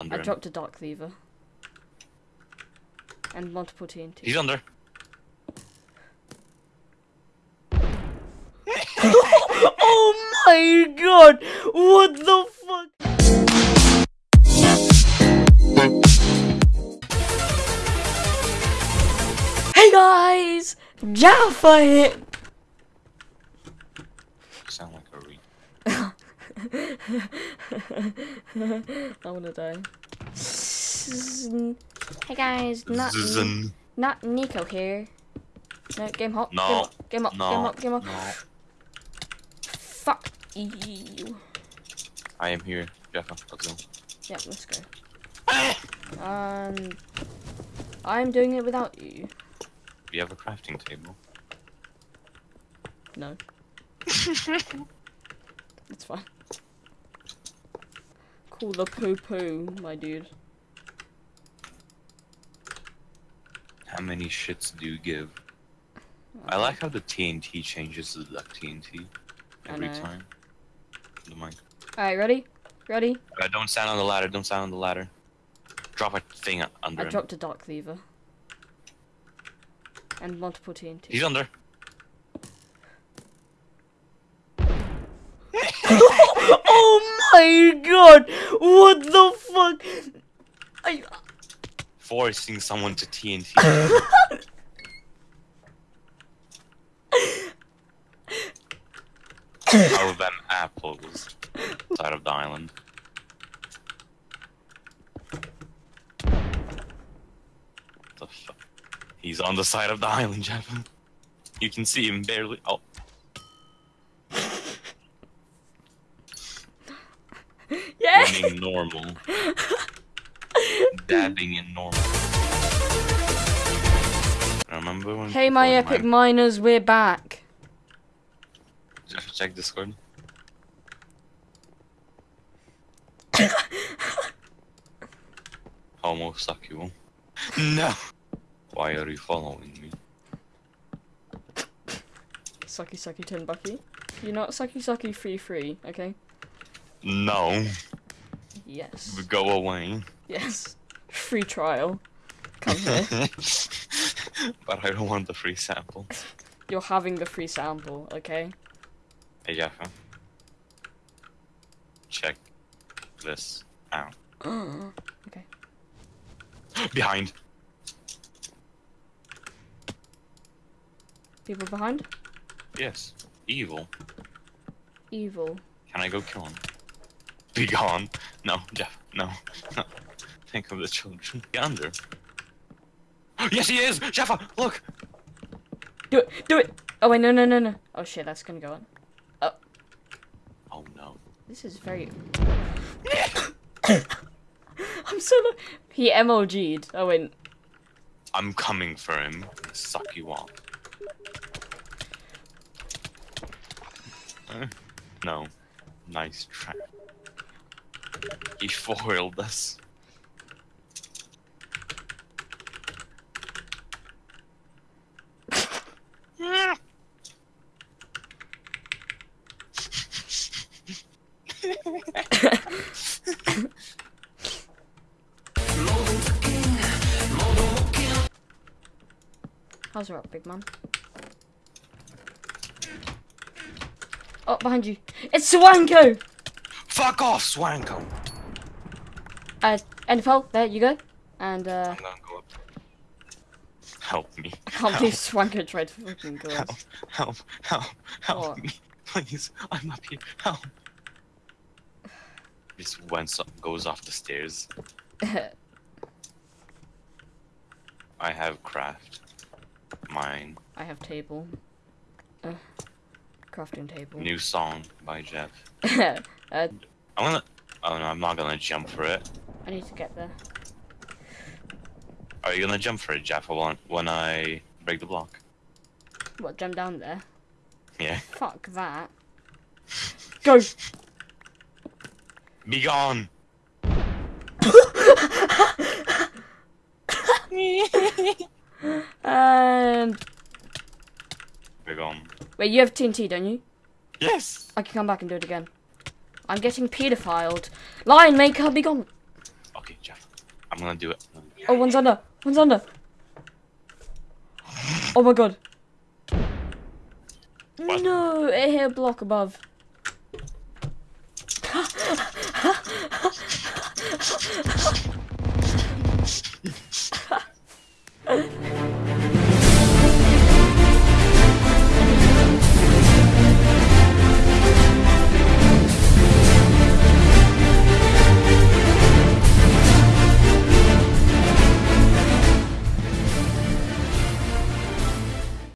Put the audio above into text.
Under I dropped a Dark lever. And multiple TNT. He's under. oh my god! What the fuck? Hey guys! Jaffa here! You sound like a re. I wanna die. Hey guys, not not Nico here. No, game hop. No. Game up. Game No. up. Game up. Game up. No. Fuck you. I am here. Jaffa, let's go. Yeah, let's go. Um, I'm doing it without you. Do you have a crafting table? No. It's fine. Call the poo poo, my dude. How many shits do you give? I like how the TNT changes to duck TNT every time. The mic. Alright, ready? Ready? Uh, don't stand on the ladder. Don't stand on the ladder. Drop a thing under I him. dropped a Dark Cleaver. And multiple TNT. He's under. oh my god! What the fuck? I, Forcing someone to TNT. oh, them apples. Side of the island. The fuck? He's on the side of the island, Jeff. You can see him barely. Oh, yeah! running normal. Dabbing in normal. Remember when? Hey, my people in epic miners, we're back. Jeff, check Discord. Homosexual. No. Why are you following me? Sucky sucky tin bucky. You're not sucky sucky free free, okay? No. Yes. Go away. Yes. Free trial. Come here. but I don't want the free sample. You're having the free sample, okay? Hey Jaffa. Check this out. okay. Behind. People behind? Yes. Evil. Evil. Can I go kill him? Be gone. No, Jeff. No. No. Think of the children. Get under. yes, he is! Jaffa, look! Do it! Do it! Oh wait, no, no, no, no. Oh shit, that's gonna go on. Oh, Oh no. this is very. I'm so. Lo- he MLG'd. Oh wait. I'm coming for him. Suck you off. Uh, no. Nice try. He foiled us. How's up, big man? Oh, behind you. It's Swanko! Fuck off, Swanko! Uh, NFL, there you go. And, uh, I'm gonna go up. Help me. I can't believe Swanko tried to fucking go Help, us. help, help, help What? me. Please, I'm up here. Help. This went so- goes off the stairs. I have craft. Mine. I have table. Uh, crafting table. New song by Jeff. uh, I'm gonna. Oh no, I'm not gonna jump for it. I need to get there. Are you gonna jump for it, Jeff, when, when I break the block? What, jump down there? Yeah. Fuck that. Go! Be gone! And Be gone. wait, you have TNT, don't you? Yes! I can come back and do it again. I'm getting pedophiled. Lion maker, be gone. Okay. Jeff. I'm gonna do it. Oh, one's under. One's under. Oh my god. What? No, it hit a block above.